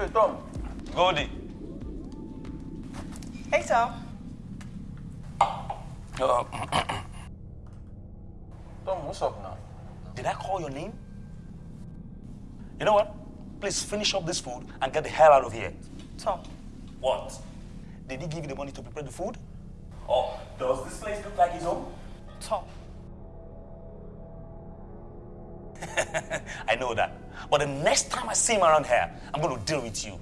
Hey, Tom. Goldie. Hey, Tom. Uh, Tom, what's up now? did I call your name? You know what? Please finish up this food and get the hell out of here. Tom. What? Did he give you the money to prepare the food? Or does this place look like his home? Tom. I know that. But the next time I see him around here, I'm going to deal with you.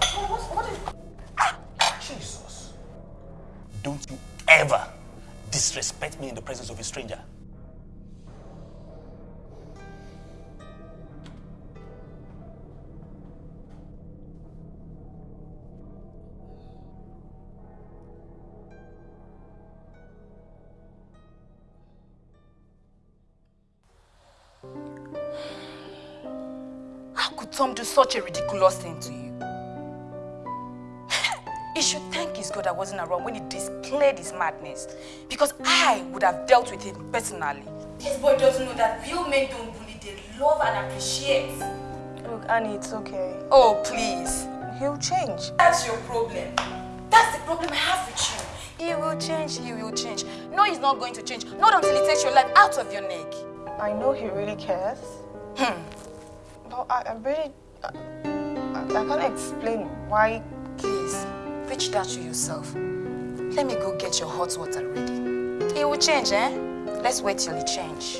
What, what is... Ah, Jesus. Don't you ever disrespect me in the presence of a stranger. Such a ridiculous thing to you? he should thank his God I wasn't around when he displayed his madness. Because I would have dealt with him personally. This boy doesn't know that real men don't bully, they love and appreciate. Look, Annie, it's okay. Oh, please. He'll change. That's your problem. That's the problem I have with you. He will change, he will change. No, he's not going to change. Not until he takes your life out of your neck. I know he really cares. Hmm. But I, I really... I, I, can't explain why... Please, preach that to yourself. Let me go get your hot water ready. It will change, eh? Let's wait till it change.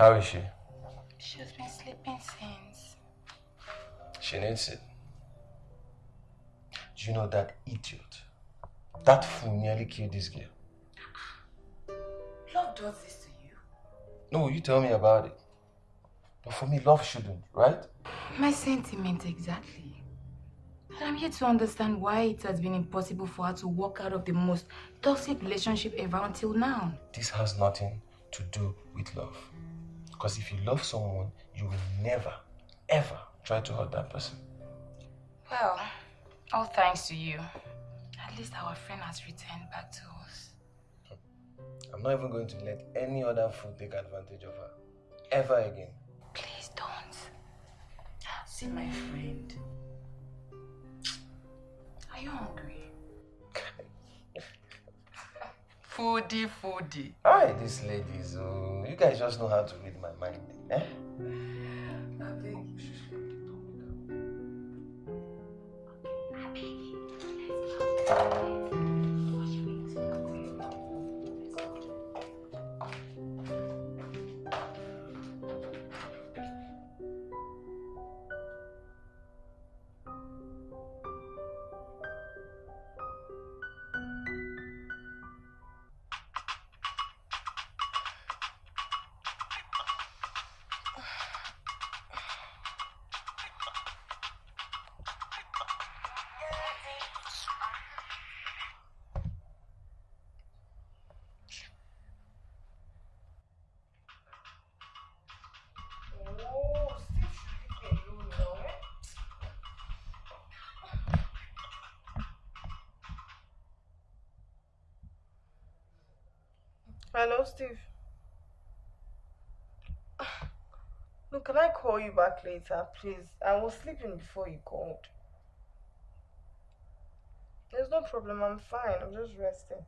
How is she? She's been sleeping since. She needs it. Do you know that idiot? That fool nearly killed this girl. Uh-uh. Love does this to you. No, you tell me about it. But for me, love shouldn't, right? My sentiment exactly. And I'm here to understand why it has been impossible for her to walk out of the most toxic relationship ever until now. This has nothing to do with love. Because if you love someone, you will never, ever try to hurt that person. Well, all thanks to you. At least our friend has returned back to us. I'm not even going to let any other fool take advantage of her. Ever again. Please don't. See my friend. Are you hungry? Foodie, foodie. Alright, these ladies, oh, you guys just know how to read my mind. Eh? Hello, Steve. Look, can I call you back later, please? I was sleeping before you called. There's no problem, I'm fine. I'm just resting.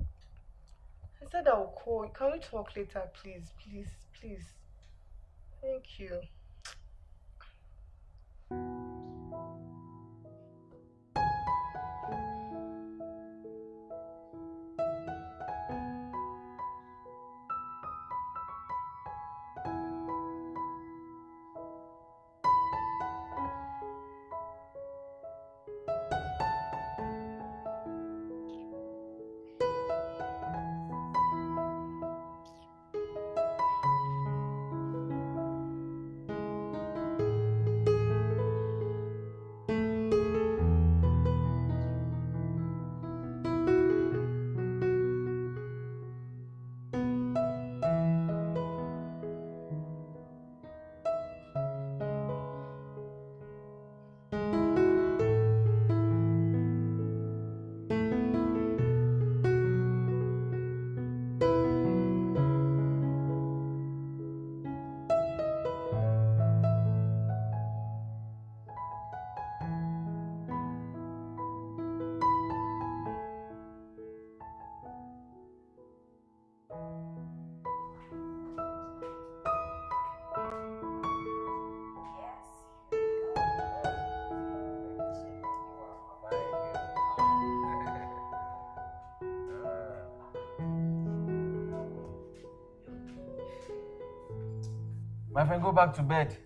I said I will call you. Can we talk later, please? Please, please. Thank you. My friend, go back to bed.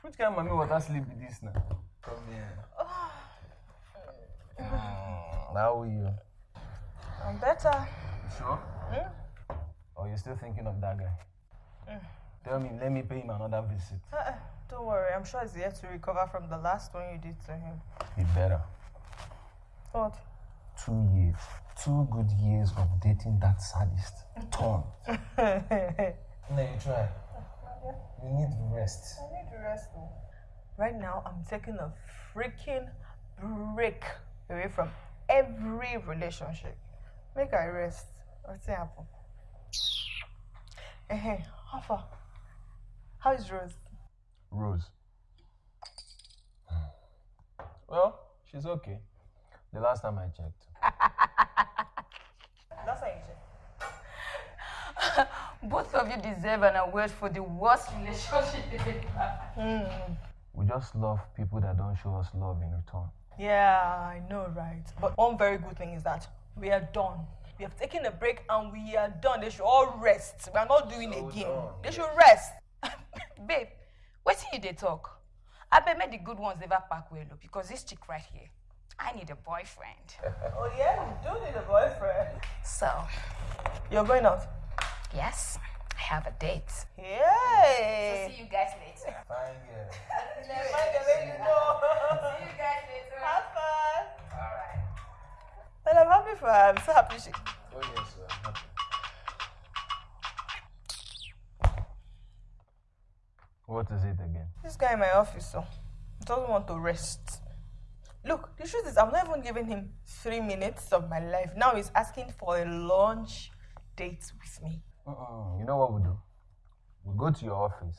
Which kind of mommy water sleep is this now? Come here. Mm, how are you? I'm better. You sure? Or you still thinking of that guy? Tell me, let me pay him another visit. Uh-uh, don't worry, I'm sure he's yet to recover from the last one you did to him. He better. What? Two years. Two good years of dating that sadist. No, you try. You need rest. I need to rest though. Right now, I'm taking a freaking break away from every relationship. Make I rest. What's happen? Hey, how far? How is Rose? Rose. Well, she's okay. The last time I checked. That's how you check. Both of you deserve an award for the worst relationship ever had. We just love people that don't show us love in return. Yeah, I know, right? But one very good thing is that we are done. We have taken a break and we are done. They should all rest. We are not doing again. They should rest. Babe, wetin you dey talk? Abeg make the good ones never pack well because this chick right here, I need a boyfriend. Oh yeah, you do need a boyfriend. So, You're going out. Yes, I have a date. Yay! See you guys later. Fine, yeah. See you guys later. Have fun. All right. Well, I'm happy for her. I'm so happy she. Oh, yes, sir. I'm happy. What is it again? This guy in my office, so he doesn't want to rest. Look, the truth is, I'm not even giving him three minutes of my life. Now he's asking for a lunch date with me. Uh-uh. You know what we'll do? We'll go to your office.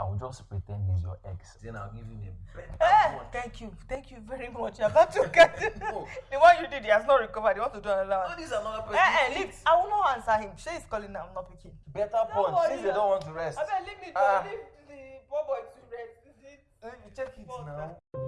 I will just pretend he's your ex. Then I'll give him a better one. thank you, thank you very much. You're about to get the one you did. He has not recovered. He wants to do another one. No, one? these are not Eh, eh, leave. I will not answer him. Say he's calling now. I'm not picking. Better Don't punch worry, since they don't want to rest. I better leave me. Ah. Leave the poor boy to rest. Is it? Check it now. Hi.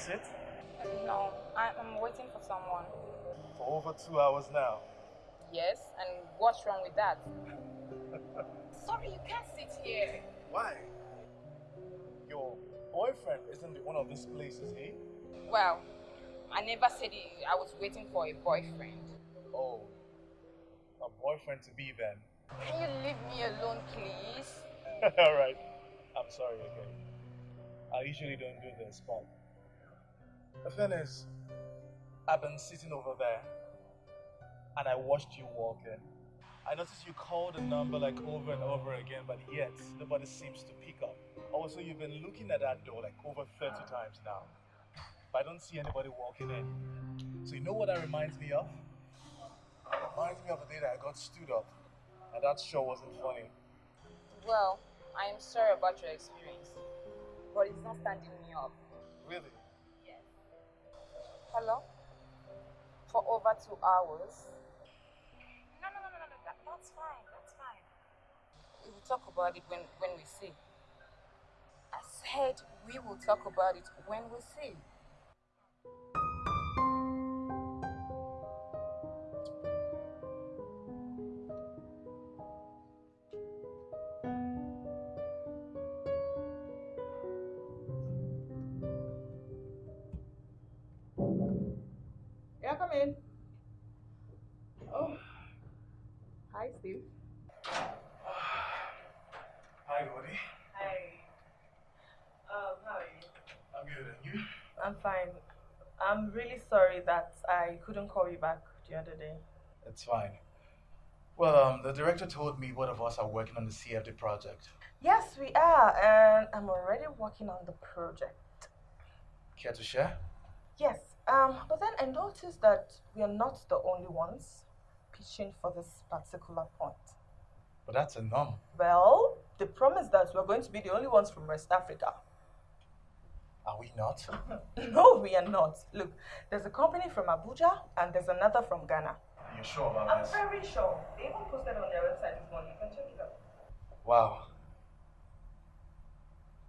May I sit? No, I, I'm waiting for someone. For over two hours now. Yes, and what's wrong with that? Sorry, you can't sit here. Why? Your boyfriend isn't in one of these places, eh? Well, I never said I was waiting for a boyfriend. Oh. A boyfriend to be then. Can you leave me alone, please? Alright. I'm sorry, okay. I usually don't do this, but the thing is, I've been sitting over there and I watched you walk in. I noticed you called the number like over and over again, but yet nobody seems to pick up. Also, you've been looking at that door like over 30 times now, but I don't see anybody walking in. So, you know what that reminds me of? It reminds me of the day that I got stood up, and that sure wasn't funny. Well, I am sorry about your experience, but it's not standing me up. Really? Hello? For over two hours? No, no, no, no, no, no. That, that's fine. That's fine. We will talk about it when, when we see. I said we will talk about it when we see. Yeah, come in. Oh. Hi, Steve. Hi, Woody. Hi. Um, how are you? I'm good, and you? I'm fine. I'm really sorry that I couldn't call you back the other day. It's fine. Well, um, the director told me both of us are working on the CFD project. Yes, we are, and I'm already working on the project. Care to share? Yes, um, but then I noticed that we are not the only ones pitching for this particular point. But that's a norm. Well, the promise that we're going to be the only ones from West Africa. Are we not? no, we are not. Look, there's a company from Abuja and there's another from Ghana. Are you sure about I'm this? very sure. They even posted on their website this morning. You can check it out. Wow.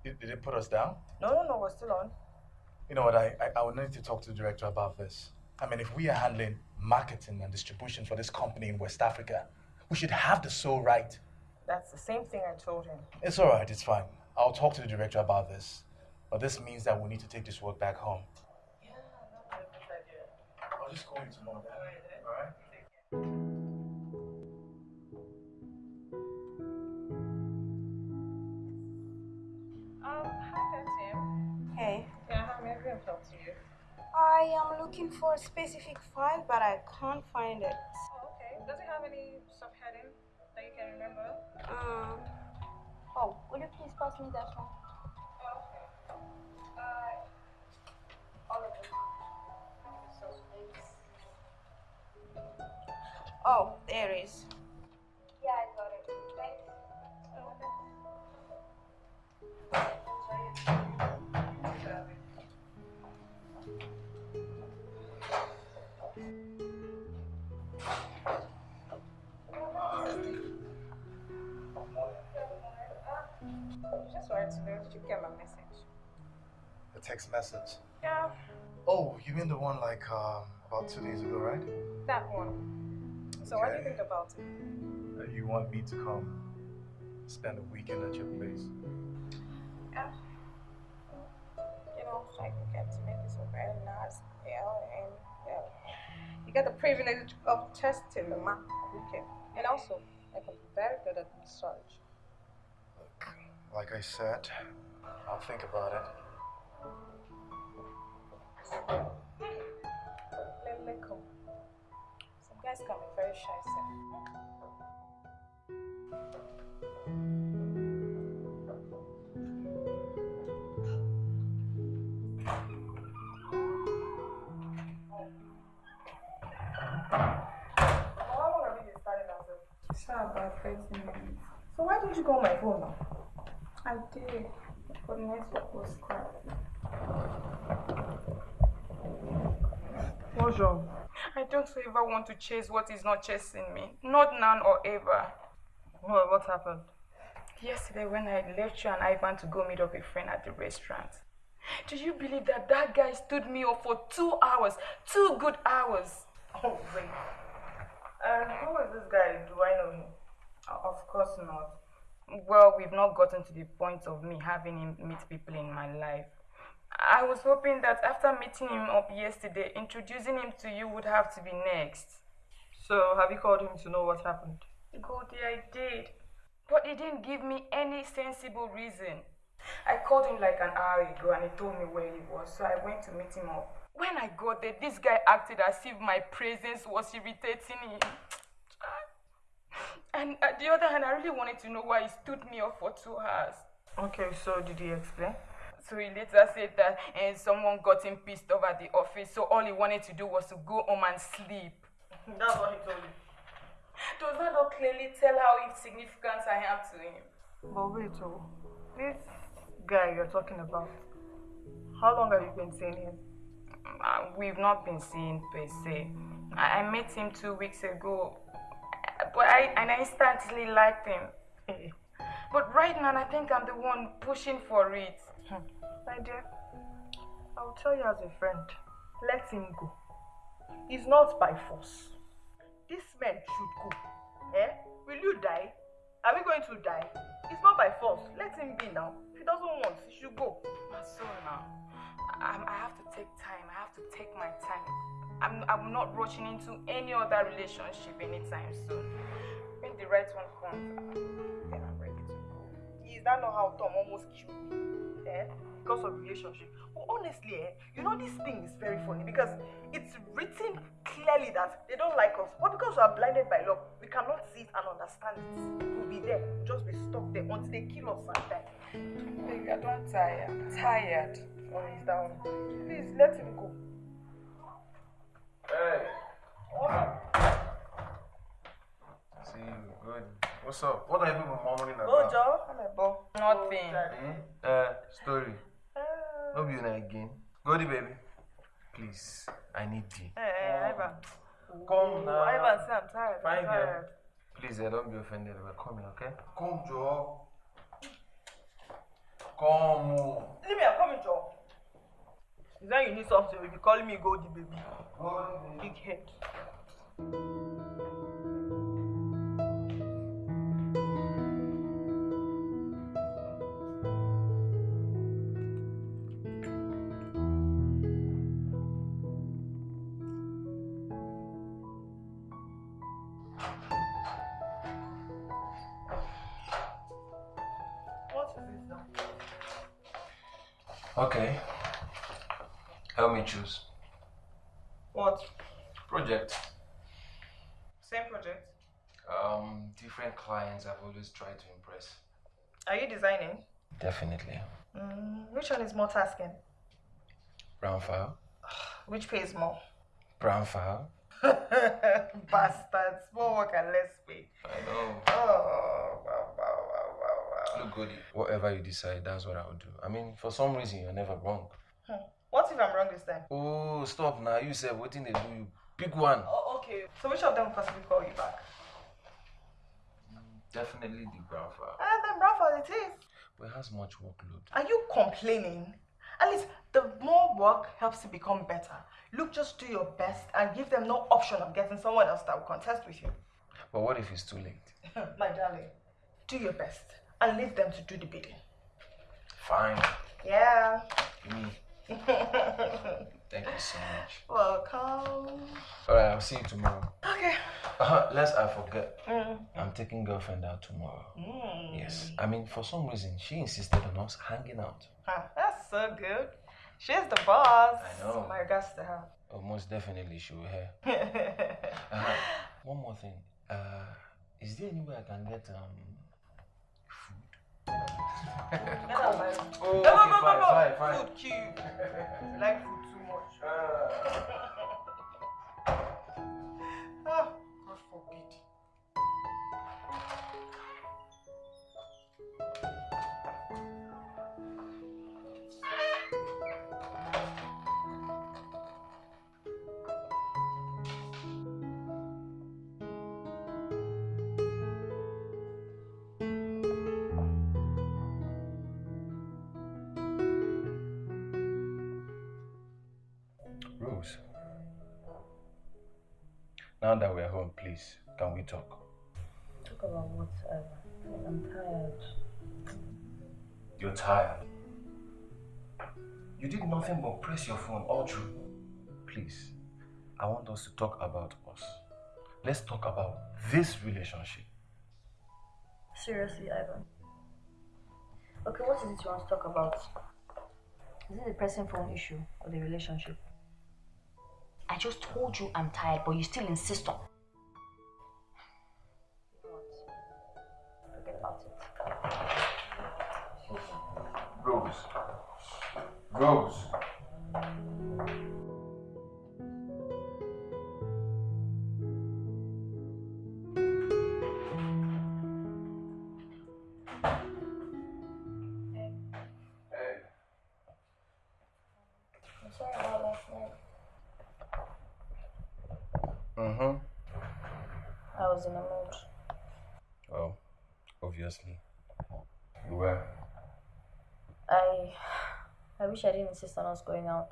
Did, did they put us down? No, no, no, we're still on. You know what? I, I, I would need to talk to the director about this. I mean, if we are handling marketing and distribution for this company in West Africa, we should have the sole right. That's the same thing I told him. It's all right. It's fine. I'll talk to the director about this. But this means that we need to take this work back home. Yeah, that's a good idea. I'll just call you tomorrow. All right? I am looking for a specific file, but I can't find it. Oh, okay. Does it have any subheading that you can remember? Um, oh, will you please pass me that one? Oh, okay. Uh, all of them. So. Oh, there it is. Wanted to know if you get my message. The text message. Yeah, Oh, you mean the one like um, about two days ago, right? that one. So, what do you think about it? Uh, you want me to come spend a weekend at your place? Yeah. You know, like we get to make it so very nice, you know, and yeah. You get the privilege of testing the man. Okay. And also, like I'm very good at massage. Like I said, I'll think about it. Let me come. Some guys come in very shy. Sir. Sir, about 30 minutes. So why didn't you go on my phone now? I did, but network was cracked. What's wrong? I don't ever want to chase what is not chasing me. Not now or ever. What, what happened? Yesterday, when I left you and Ivan to go meet up a friend at the restaurant, do you believe that that guy stood me up for two hours? Two good hours. Oh, wait. And who is this guy? Do I know him? Of course not. Well, we've not gotten to the point of me having him meet people in my life. I was hoping that after meeting him up yesterday, introducing him to you would have to be next. So, have you called him to know what happened? Goldie, I did. But he didn't give me any sensible reason. I called him like an hour ago and he told me where he was, so I went to meet him up. When I got there, this guy acted as if my presence was irritating him. And at the other hand, I really wanted to know why he stood me up for two hours. Okay, so did he explain? So he later said that eh, someone got him pissed off at the office, so all he wanted to do was to go home and sleep. That's what he told you. Does that not clearly tell how insignificant I am to him? But wait, oh, this guy you're talking about, how long have you been seeing him? Uh, we've not been seeing per se. I, I met him two weeks ago, uh, but I and I instantly liked him. Eh, But right now, I think I'm the one pushing for it. My dear, I will tell you as a friend, let him go. It's not by force. This man should go. Eh? Will you die? Are we going to die? It's not by force. Let him be now. If he doesn't want, he should go. My soul now. I, I have to take time. I have to take my time. I'm, I'm not rushing into any other relationship anytime soon. When the right one comes, uh, then I'm ready to go. Is that not how Tom almost killed me? Eh? Because of relationship. But honestly, eh, you know this thing is very funny because it's written clearly that they don't like us. But because we are blinded by love, we cannot see it and understand it. We'll be there, just be stuck there until they kill us and die. Baby, I don't tire. I'm tired. Oh, he's down. Please let him go. Hey. See you. Good. What's up? What are you people murmuring Go, about? Joe. I'm a ball. Nothing. Hmm? Uh, story. Uh, No be una again. Goldie baby. Please, I need you. Hey, hey, Ivan. Come now. Ivan, say I'm tired. I'm Fine girl. tired. Please, uh, don't be offended. We're coming, okay? Come, Joe. Come. oh. Leave me, I'm coming, Joe. Is that you need something? You'll be calling me Goldie, baby. Big head. Always tried to impress. Are you designing? Definitely. Mm, which one is more tasking? Brown file. Which pays more? Brown file. Bastards. More work and less pay. I know. Oh, wow, wow, wow, wow, wow. Look, Goody. Whatever you decide, that's what I'll do. I mean, for some reason, you're never wrong. Hmm. What if I'm wrong this time? Oh, stop now. You said what thing they do you. Pick one. Oh, okay. So which of them will possibly call you back? Definitely the file. And ah, then Rafa, it is. But it has much workload. Are you complaining? At least the more work helps you become better. Look, just do your best and give them no option of getting someone else that will contest with you. But what if it's too late? My darling, do your best and leave them to do the bidding. Fine. Yeah. Me. Thank you so much. Welcome. Alright, I'll see you tomorrow. Okay. Uh, lest I forget, Mm. I'm taking girlfriend out tomorrow. Mm. Yes. I mean, for some reason, she insisted on us hanging out. Ah, that's so good. She's the boss. I know. My regards to her. Oh, most definitely she will hear. Uh, one more thing. Uh, is there any way I can get um food? Oh, Go, go, okay, go, fine, go, fine, go. fine. Food. You like food forbid. Rose. Now that we're home, please, can we talk? Talk about whatever. Uh, I'm tired. You're tired. You did nothing but press your phone all through. Please, I want us to talk about us. Let's talk about this relationship. Seriously, Ivan. Okay, what is it you want to talk about? Is it the pressing phone issue or the relationship? Just told you I'm tired, but you still insist on. Wish I didn't insist on us going out.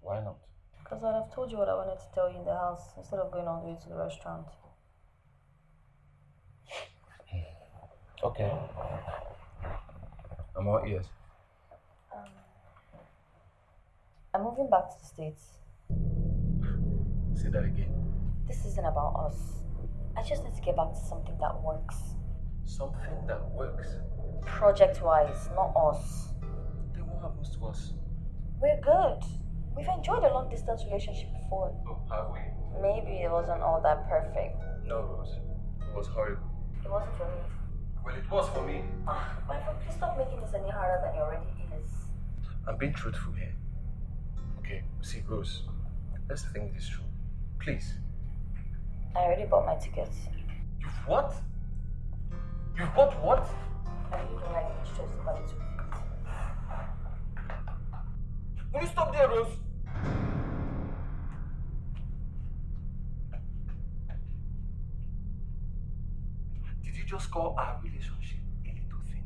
Why not? Because I'd have told you what I wanted to tell you in the house instead of going all the way to the restaurant. Okay. I'm all ears. Um, I'm moving back to the States. Say that again. This isn't about us. I just need to get back to something that works. Something that works. Project wise, not us. Happens to us? We're good. We've enjoyed a long distance relationship before. Oh, have we? Maybe it wasn't all that perfect. No, Rose. It was horrible. It wasn't for me. Well, it was for me. Ah, my friend, please stop making this any harder than it already is. I'm being truthful here. Okay, see, Rose. Let's think this through. Please. I already bought my tickets. You've what? You've bought what? I really don't like these trips about it. Will you stop there, Rose? Did you just call our relationship a little thing?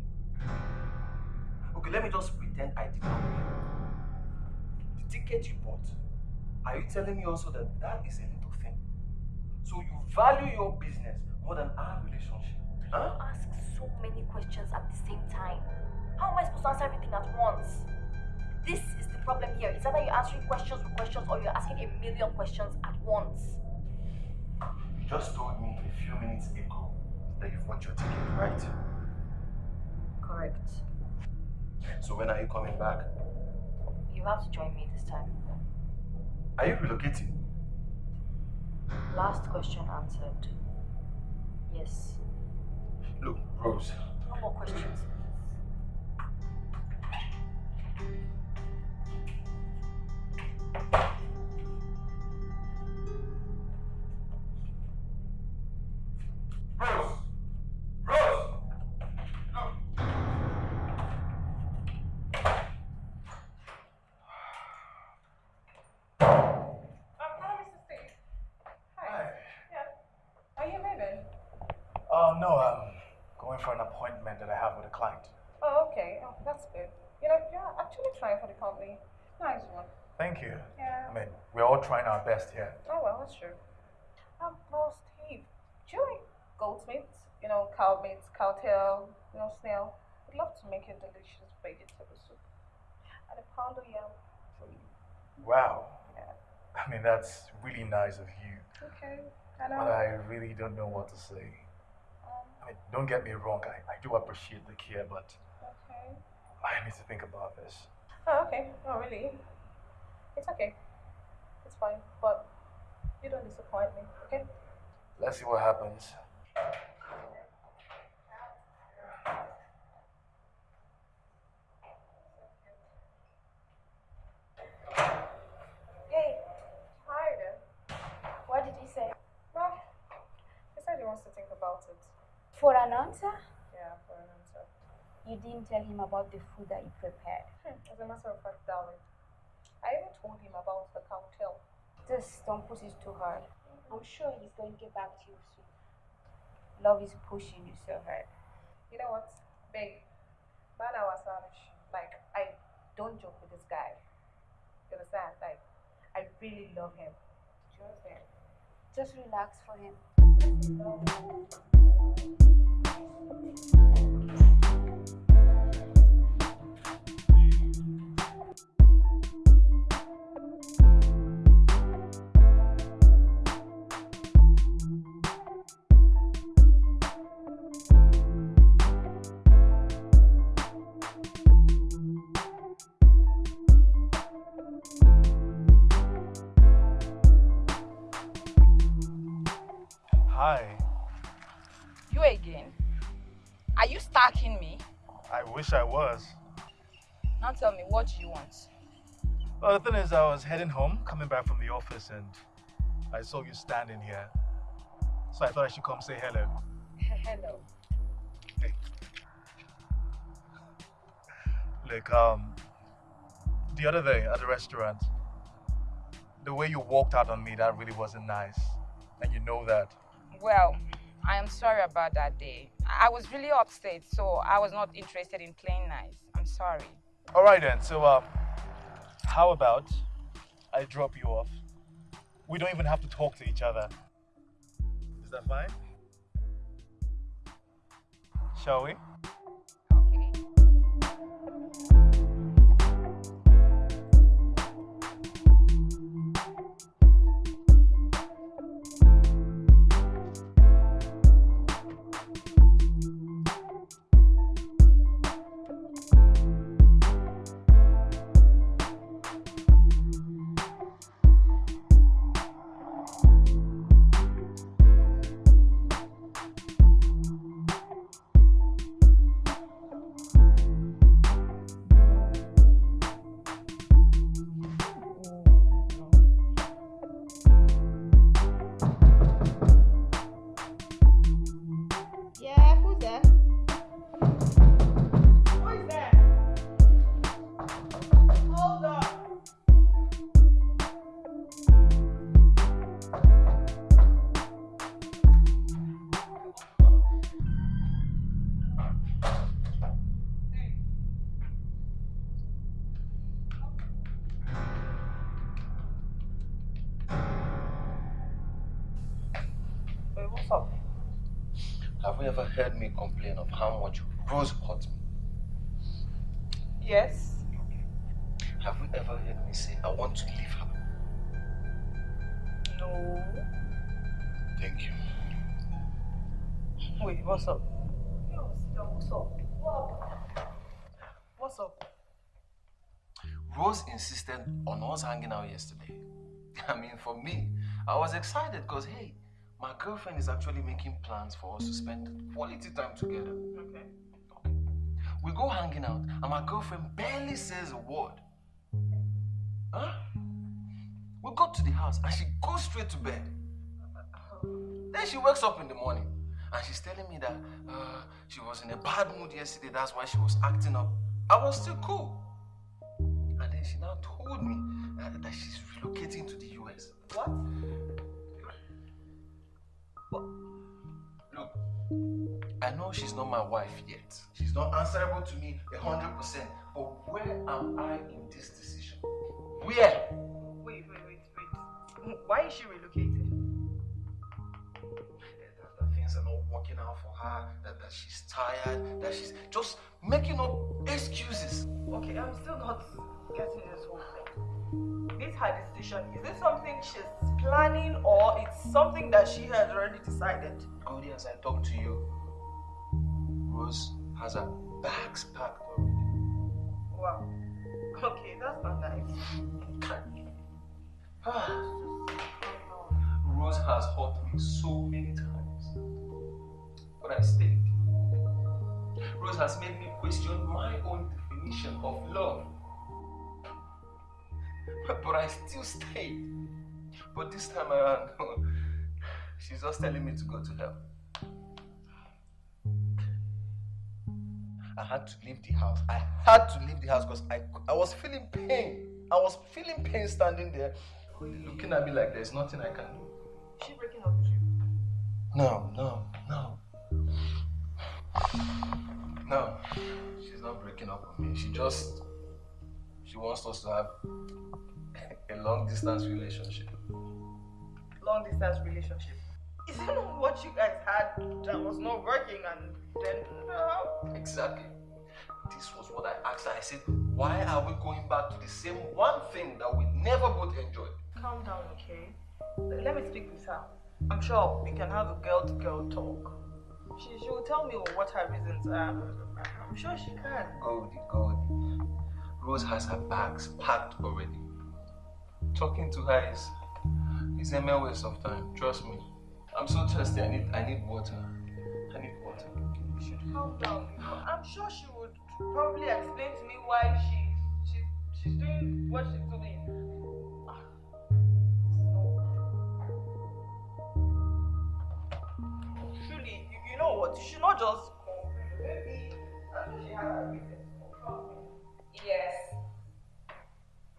Okay, let me just pretend I did not hear. The ticket you bought, are you telling me also that that is a little thing? So you value your business more than our relationship? Huh? Ask so many questions at the same time. How am I supposed to answer everything at once? This is the problem here. It's either you're answering questions with questions or you're asking a million questions at once. You just told me a few minutes ago that you've bought your ticket, right? Correct. So when are you coming back? You have to join me this time. Are you relocating? Last question answered. Yes. Look, Rose, No more questions. Rose! Best here. Oh, well, that's true. Um, well, Steve, do you like meat? You know, cow meat, cow tail, you know, snail. I'd love to make a delicious vegetable soup. And a pound of yam for you. Wow. Yeah. I mean, that's really nice of you. Okay, I know. But. I really don't know what to say. Um, I mean, don't get me wrong, I, I do appreciate the care, but Okay. I need to think about this. Oh, okay. Oh, really? It's okay. It's fine. But you don't disappoint me, okay? Let's see what happens. Hey, Hi there. what did he say? Well, he said he wants to think about it. For an answer? Yeah, for an answer. You didn't tell him about the food that you prepared. Hmm, As a matter of fact, darling, I even told him about the cocktail. Just don't push it too hard. I'm sure he's going to get back to you soon. Love is pushing you so hard. You know what, babe? Bana was Like, I don't joke with this guy. You understand? Like, I really love him. Do you understand? Just relax for him. Hi. You again? Are you stalking me? I wish I was. Now tell me, what do you want? Well, the thing is, I was heading home, coming back from the office, and I saw you standing here. So I thought I should come say hello. Hello. Hey. Look, um, the other day at the restaurant, the way you walked out on me, that really wasn't nice. And you know that. Well, I am sorry about that day. I was really upset, so I was not interested in playing nice. I'm sorry. All right then. So, uh, how about I drop you off? We don't even have to talk to each other. Is that fine? Shall we? Ever heard me complain of how much Rose hurt me? Yes. Have you ever heard me say I want to leave her? No. Thank you. Wait, what's up? What's up? What's up? Rose insisted on us hanging out yesterday. I mean, for me, I was excited because, hey, my girlfriend is actually making plans for us to spend quality time together. Okay. We go hanging out, and my girlfriend barely says a word. Huh? We got to the house, and she goes straight to bed. Then she wakes up in the morning, and she's telling me that uh, she was in a bad mood yesterday. That's why she was acting up. I was still cool. And then she now told me that, that she's relocating to the US. What? I know she's not my wife yet. She's not answerable to me a hundred percent. But where am I in this decision? Where? Wait, wait, wait, wait. Why is she relocating? That, that things are not working out for her. That, that she's tired. That she's just making up excuses. Okay, I'm still not getting this whole thing? This her decision. Is this something she's planning or it's something that she has already decided? Goldie, as I talk to you, Rose has her bags packed already. Wow. Okay, that's not nice. Rose has hurt me so many times. But I stayed. Rose has made me question my own definition of love. But I still stayed. But this time around, she's just telling me to go to hell. I had to leave the house. I had to leave the house because I, I was feeling pain. I was feeling pain standing there, looking at me like there's nothing I can do. Is she breaking up with you? No, no, no. No, she's not breaking up with me. She just she wants us to have a long distance relationship. Long distance relationship. Isn't what you guys had that was not working and then uh, Exactly. This was what I asked her. I said, why are we going back to the same one thing that we never both enjoyed? calm down, okay? Let me speak with her. I'm sure we can have a girl to girl talk. She, she will tell me what her reasons are. I'm sure she can. Goldie, Goldie. Rose has her bags packed already. Talking to her is is a mere waste of time. Trust me. I'm so thirsty. I need I need water. I need water. You should calm down. I'm sure she would probably explain to me why she's she's she's doing what she's doing. Truly, you, you know what? You should not just. Maybe she has her reasons. Yes.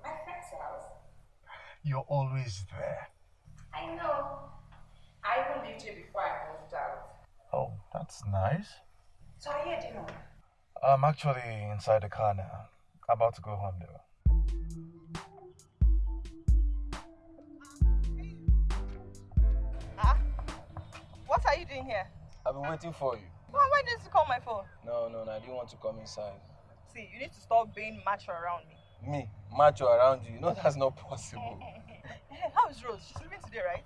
My friend's house. You're always there. I know. I even lived here before I moved out. Oh, that's nice. So are you at dinner? I'm actually inside the car now. About to go home though. Huh? What are you doing here? I've been waiting for you. Why, why didn't you call my phone? No, no, no. I didn't want to come inside. See, you need to stop being macho around me. Me, macho around you. You know that's not possible. How is Rose? She's leaving today, right?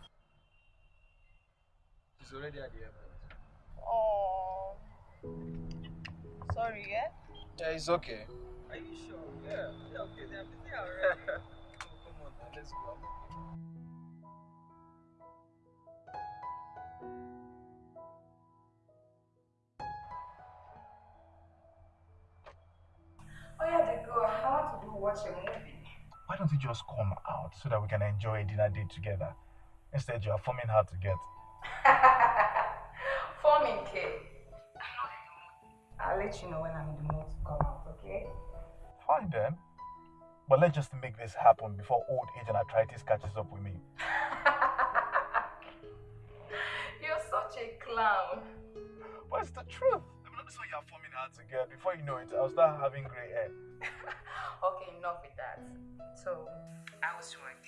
She's already at the airport. Oh. Sorry, yeah? Yeah, it's okay. Are you sure? Yeah. Yeah, okay. They're busy already. Come on, now, let's go. Oh yeah, they go. I want to go watch a movie. Why don't you just come out so that we can enjoy a dinner date together? Instead, you are forming hard to get. Forming K. I'll let you know when I'm in the mood to come out, okay? Fine then. But let's just make this happen before old age and arthritis catches up with me. You're such a clown. What's the truth. I mean, this one you are forming hard to get. Before you know it, I'll start having gray hair. Okay, enough with that. So, I was work.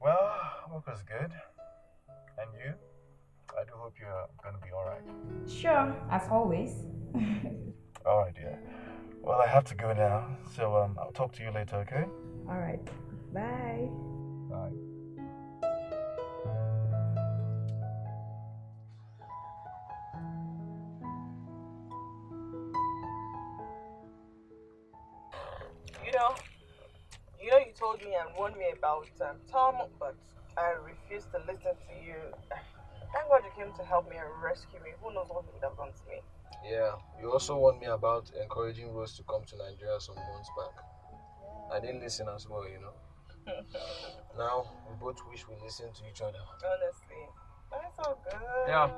Well, work was good. And you? I do hope you're gonna be alright. Sure, as always. Alright, dear. Well, I have to go now, so um, I'll talk to you later, okay? Alright. Bye. Bye. Know, you know, you told me and warned me about um, Tom, but I refused to listen to you. Thank God you came to help me and rescue me. Who knows what you would have done to me? Yeah, you also warned me about encouraging Rose to come to Nigeria some months back. I didn't listen as well, you know. now we both wish we listened to each other. Honestly, that's all good. Yeah,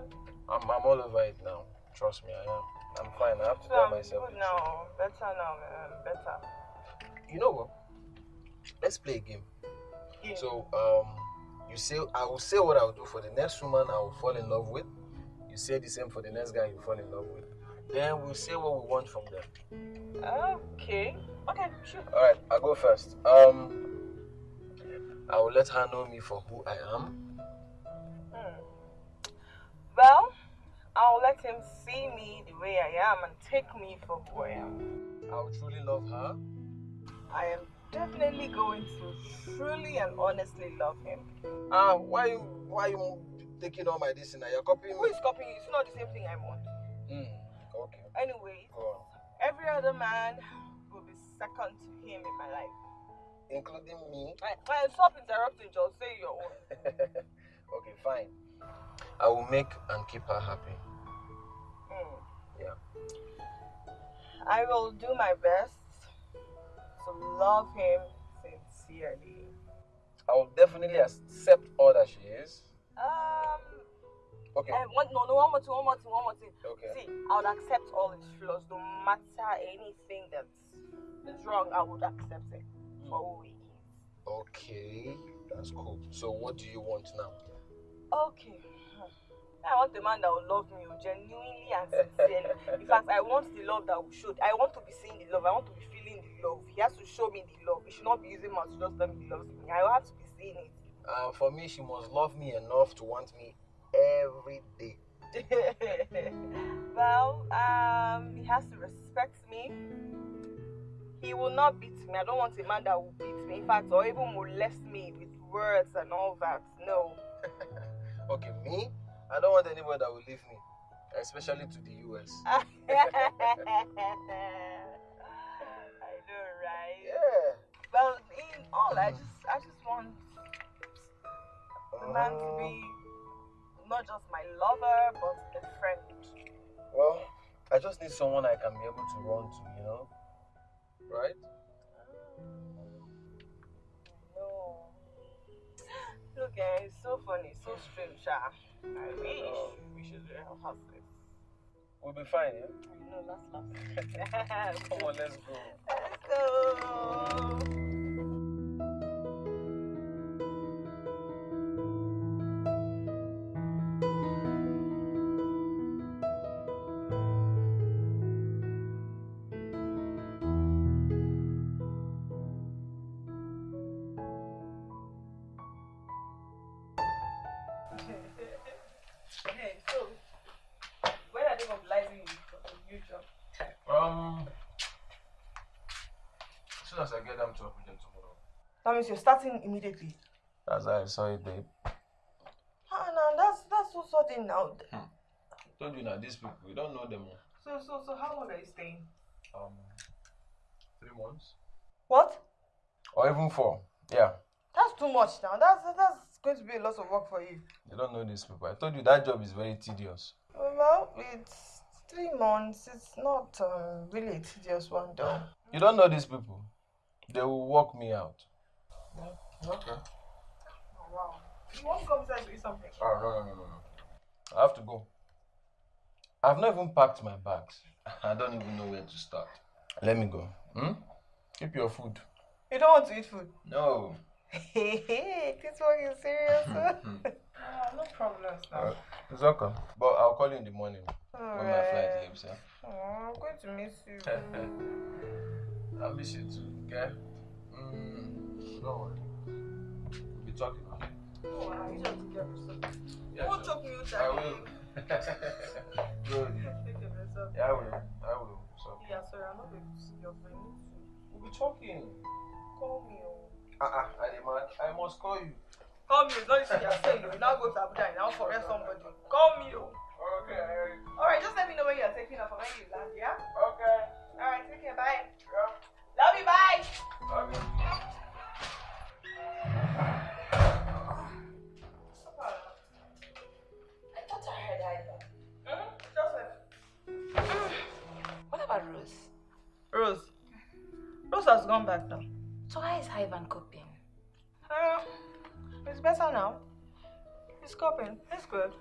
I'm, I'm all over it now. Trust me, I am. I'm fine. I have to So tell I'm myself. good now. Better now, man. Better. You know what? Let's play a game. Yeah. So, um, you say I will say what I will do for the next woman I will fall in love with. You say the same for the next guy you fall in love with. Then we'll say what we want from them. Okay. Okay, sure. All right, I'll go first. Um, I will let her know me for who I am. Hmm. Well, I'll let him see me the way I am and take me for who I am. I will truly love her. I am definitely going to truly and honestly love him. Ah, why you why you taking all my this now? You're copying Who is copying? It's not the same thing I want. Hmm. Okay. Anyways, Go every other man will be second to him in my life. Including me. I, I stop interrupting, just say your own. okay, fine. I will make and keep her happy. Hmm. Yeah. I will do my best to love him sincerely. I will definitely accept all that she is. Um, Okay. I want, no, no, one more thing, one more thing, one more thing. Okay. See, I would accept all his flaws, no matter anything that is wrong, I would accept it for who he is. Okay. That's cool. So what do you want now? Okay. I want a man that will love me genuinely and sincerely. In fact, I want the love that will show. I want to be seeing the love. I want to be the love. He has to show me the love. He should not be using mouth to just tell me he loves me. I have to be seeing it. Uh, for me, she must love me enough to want me every day. well, um, he has to respect me. He will not beat me. I don't want a man that will beat me, in fact, or even molest me with words and all that. No. Okay, me? I don't want anybody that will leave me, especially to the US. Know, right? Yeah. Well, in all, I just, I just want the man to be um, not just my lover, but a friend. Well, I just need someone I can be able to run to, you know? Right? Ah, no. Look, eh, it's so funny, so strange, Sha. I wish we should eh, have this. We'll be fine, yeah? Know, last last. Come on, let's go. Let's go. That means you're starting immediately. That's how I saw it, babe. Ah, no, that's that's so sudden now. told you now, these people, we don't know them. So, so, so, how long are you staying? Um, three months? What? Or even four. Yeah. That's too much now. That's that's going to be a lot of work for you. You don't know these people. I told you that job is very tedious. Well, it's three months. It's not um, really a tedious one, though. You don't know these people. They will walk me out. Okay. Oh, wow. You want to come inside and do something? Oh, no, no, no, no, no. I have to go. I've not even packed my bags. I don't even know where to start. Let me go. Hmm? Keep your food. You don't want to eat food? No. Hey, this one is serious. uh, no problems now. Uh, it's okay. But I'll call you in the morning when my flight leaves. Yeah? Oh, I'm going to miss you. I miss you too, okay? Mm, don't worry. We'll be talking, okay? Oh, wow, you don't take care of yourself. Yeah, sure. talk me with I will. Good. Care of yourself. Yeah, I will. I will. So, Yeah, sorry, I'm not going to see your friend. we'll be talking. Call me. Oh. Ah, ah, uh-uh, Adema, I must call you. Call me. Oh. It's not easy. You're saying you now go to Abuja and now correct somebody. Call me. Oh. Okay. All right, just let me know when you're taking off and when you land, yeah? Okay. All right, take care. Bye. Yeah. Love you. Bye. Okay. I about Rose? Rose. Rose has gone back now. So why how is Ivan coping? Uh, it's better now. He's coping. It's good.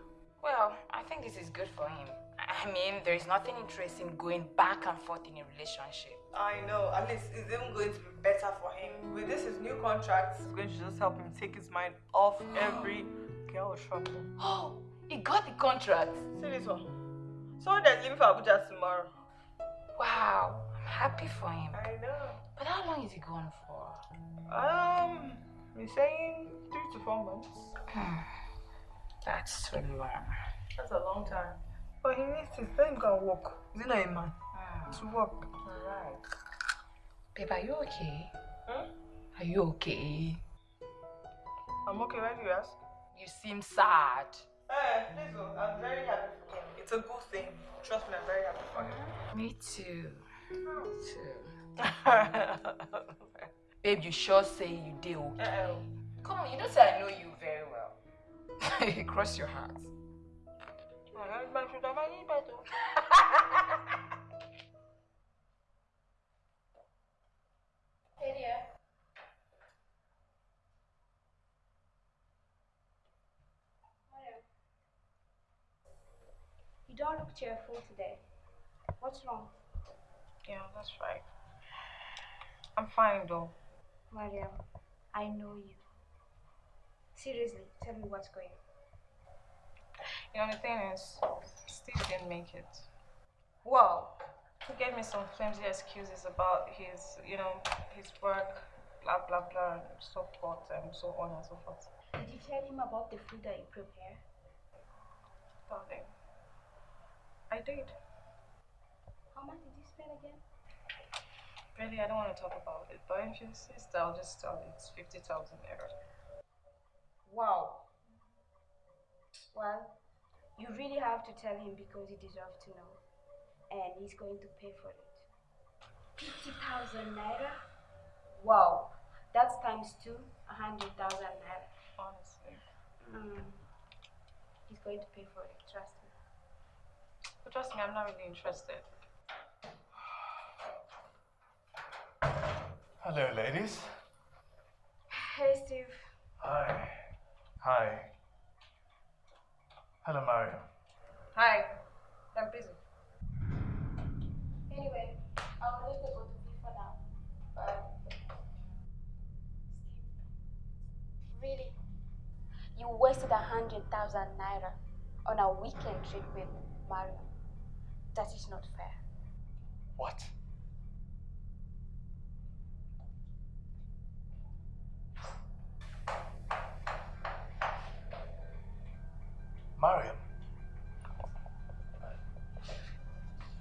Well, I think this is good for him. I mean, there is nothing interesting going back and forth in a relationship. I know. At least it's even going to be better for him. With this, his new contract it's going to just help him take his mind off every girl trouble. Oh, he got the contract. See this one. So that's leaving for Abuja tomorrow. Wow, I'm happy for him. I know. But how long is he gone for? Um, he's saying three to four months. That's really long. That's a long time. But he needs to him go and walk. Is he not a man? To work. Alright. Babe, are you okay? Hmm? Are you okay? I'm okay, why do you ask? You seem sad. Please, I'm very happy for him. It's a good thing. Trust me, I'm very happy for him. Me too. Me too. Babe, you sure say you did okay? Uh-oh. Come on, you don't say I know you very well. Cross your heart. Hey dear. You don't look cheerful today. What's wrong? Yeah, that's right. I'm fine though. Mariam, I know you. Seriously, tell me what's going on. You know, the thing is, Steve didn't make it. Whoa. He gave me some flimsy excuses about his, you know, his work, blah, blah, blah, and so forth, and so on and so forth. Did you tell him about the food that you prepare? Darling, I did. How much did you spend again? Really, I don't want to talk about it, but if you insist, I'll just tell you it's 50,000 naira. Wow. Well, you really have to tell him because he deserves to know. And he's going to pay for it. 50,000 naira? Wow. That's times two, 100,000 naira. Honestly. Mm. He's going to pay for it, trust me. But trust me, I'm not really interested. Hello, ladies. Hey, Steve. Hi. Hi. Hello, Mario. Hi. I'm busy. Anyway, I'll leave the both of you for now. But Steve, really, you wasted a hundred thousand naira on a weekend trip with Mario. That is not fair. What? Mariam.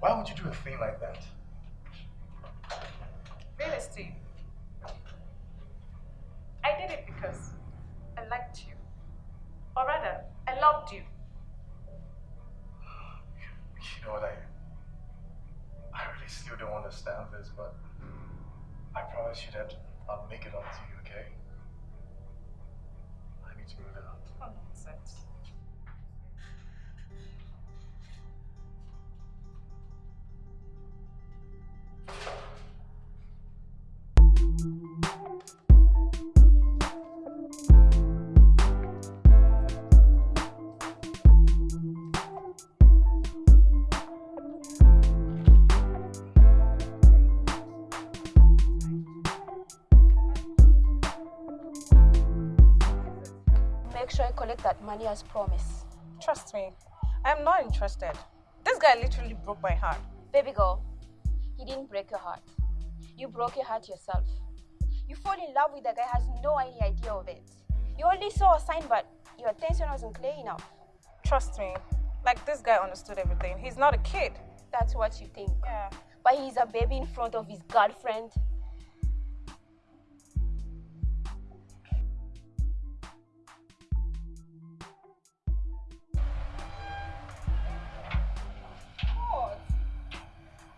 Why would you do a thing like that? Collect that money as promised. Trust me, I'm not interested. This guy literally broke my heart. Baby girl, he didn't break your heart. You broke your heart yourself. You fall in love with a guy has no any idea of it. You only saw a sign, but your attention wasn't clear enough. Trust me, like this guy understood everything. He's not a kid. That's what you think. Yeah. But he's a baby in front of his girlfriend.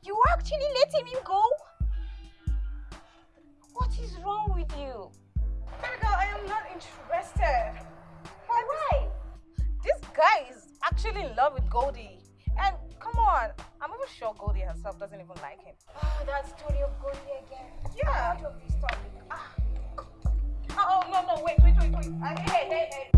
You actually letting him go? What is wrong with you? Girl, I am not interested. Why? Why? This guy is actually in love with Goldie. And come on, I'm even sure Goldie herself doesn't even like him. Oh, that story of Goldie again. Yeah. Out of this topic. Ah. Oh, oh, no, no, wait, wait, wait, wait. I, hey, hey,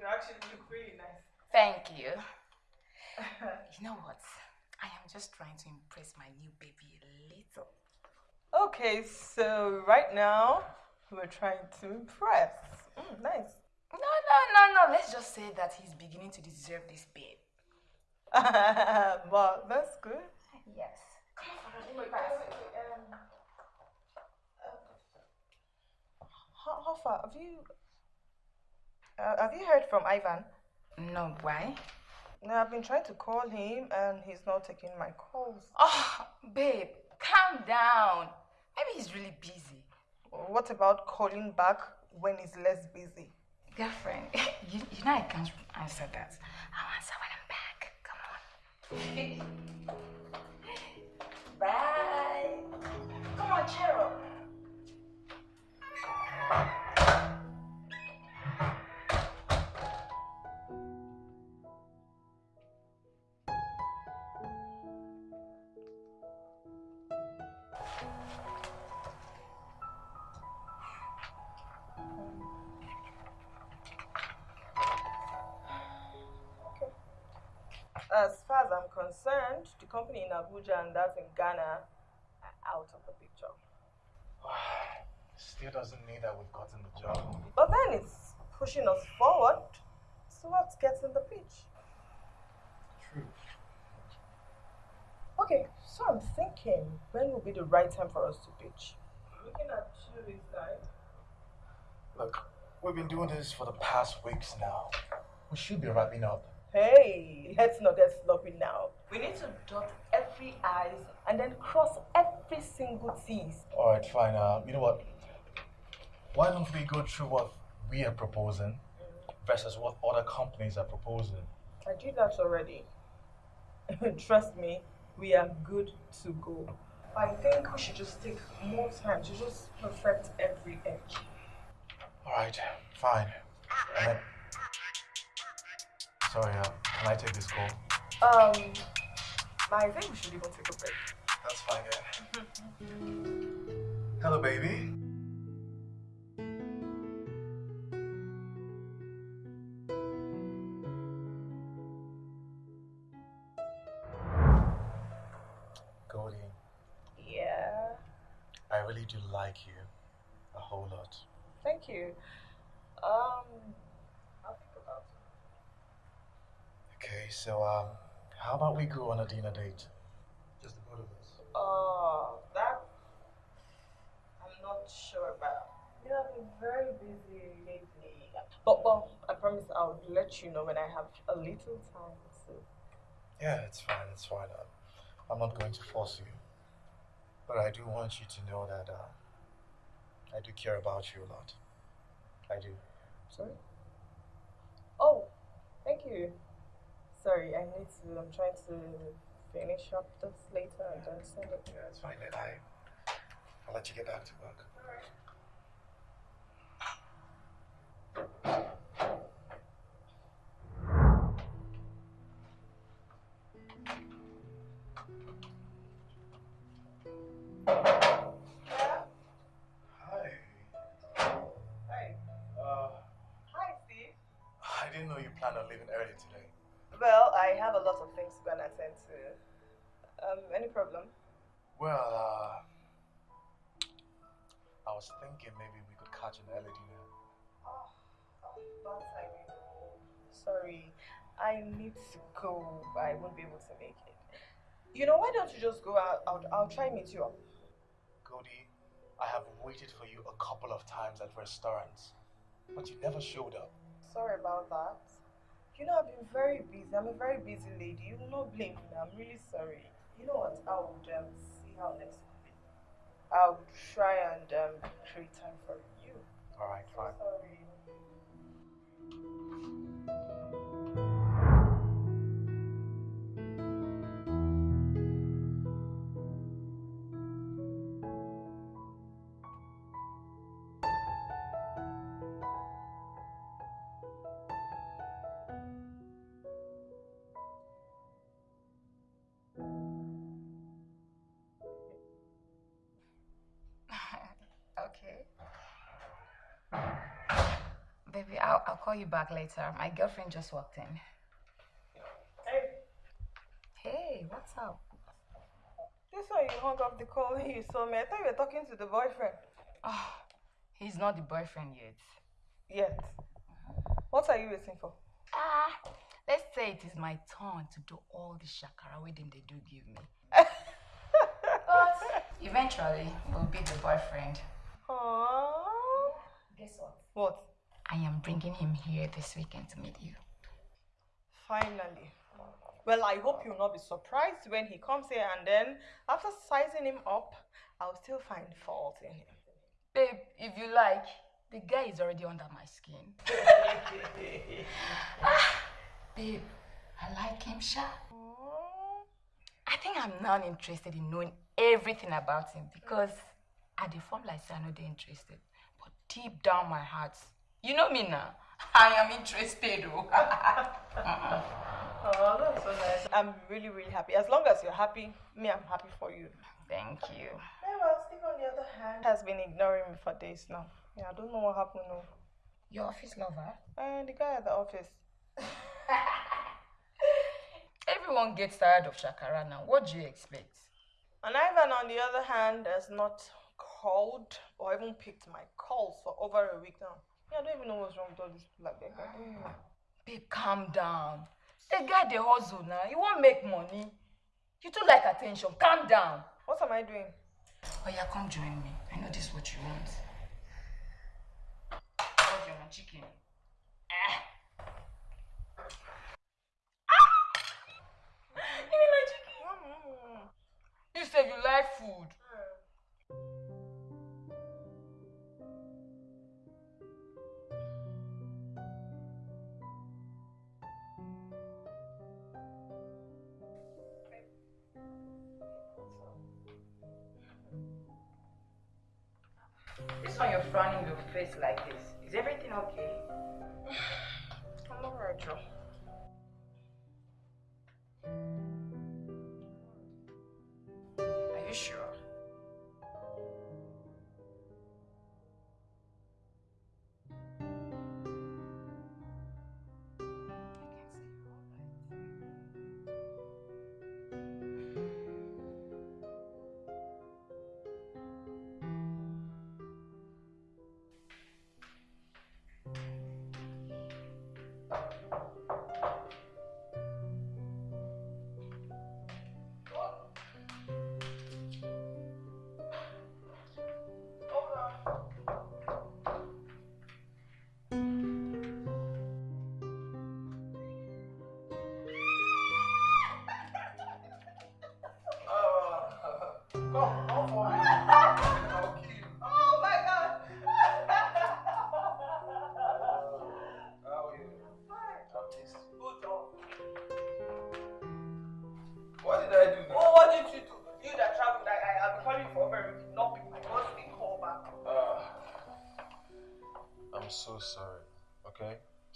You actually look really nice. Thank you. you know what? I am just trying to impress my new baby a little. Okay, so right now we're trying to impress. Mm, nice. No, no, no, no. Let's just say that he's beginning to deserve this babe. well, that's good. Yes. Come on, wait, wait, wait, um, uh, how, how far have you uh, have you heard from Ivan? No, why? No, I've been trying to call him and he's not taking my calls. Oh, babe, calm down. Maybe he's really busy. What about calling back when he's less busy? Girlfriend, you, you know I can't answer that. I'll answer when I'm back. Come on. Bye. Come on, cheer up. I'm concerned, the company in Abuja and that in Ghana are out of the picture. Still doesn't mean that we've gotten the job. But then it's pushing us forward so towards getting the pitch. True. Okay, so I'm thinking when will be the right time for us to pitch? Looking at two weeks time. Look, we've been doing this for the past weeks now. We should be wrapping up. Hey, let's not get sloppy now. We need to dot every I's and then cross every single T's. All right, fine. Uh, you know what? Why don't we go through what we are proposing versus what other companies are proposing? I did that already. Trust me, we are good to go. I think we should just take more time to just perfect every edge. All right, fine. Sorry, uh, can I take this call? Um, I think we should even take a break. That's fine, yeah. Hello, baby. Goldie, Yeah, I really do like you a whole lot. thank you. Um, I'll think about it. Okay, so um, how about we go on a dinner date? Just the both of us. Oh, that I'm not sure about. You I've been very busy lately. But, but I promise I'll let you know when I have a little time. So. Yeah, it's fine. It's fine. Uh, I'm not going to force you, but I do want you to know that uh, I do care about you a lot. I do. Sorry? Oh, thank you. Sorry, I need to. I'm trying to finish up this later and then send it. Yeah, it's fine. Then I, I'll let you get back to work. A lot of things to attend to. Um, any problem? Well, uh, I was thinking maybe we could catch an early dinner. Oh, bad timing. Sorry, I need to go. but I won't be able to make it. You know, why don't you just go out? I'll, I'll try and meet you up. Cody, I have waited for you a couple of times at restaurants, but you never showed up. Sorry about that. You know, I've been very busy. I'm a very busy lady. You will not blame me. I'm really sorry. You know what? I would um, see how next week. I'll try and um, create time for you. All right, fine. Sorry. I'll, call you back later. My girlfriend just walked in. Hey, Hey, what's up? This why you hung up the call when you saw me. I thought you were talking to the boyfriend. Ah, he's not the boyfriend yet. Yet. What are you waiting for? Ah, let's say it is my turn to do all the shakara wedding they do give me. but eventually, we'll be the boyfriend. Aww. Guess what? What? I am bringing him here this weekend to meet you. Finally. Well, I hope you'll not be surprised when he comes here and then, after sizing him up, I'll still find fault in him. Babe, if you like, the guy is already under my skin. ah, babe, I like him, Sha. I think I'm now interested in knowing everything about him because at the form like I know they're interested. But deep down my heart, you know me now. I am interested. Oh. Oh, that's so nice. I'm really, really happy. As long as you're happy, me, I'm happy for you. Thank you. Well, Steve, on the other hand, has been ignoring me for days now. Yeah, I don't know what happened. No. Your office lover? And the guy at the office. Everyone gets tired of Shakara now. What do you expect? And Ivan, on the other hand, has not called or even picked my calls for over a week now. Yeah, I don't even know what's wrong with all these people like don't. Babe, calm down. The guy they hustle now. You won't make money. You too like attention. Calm down. What am I doing? Oh yeah, come join me. I know this is what you want. What you want? Chicken. Ah. Ah! Chicken? You said you like food. You're frowning your face like this. Is everything okay? I'm alright, Joe. Are you sure?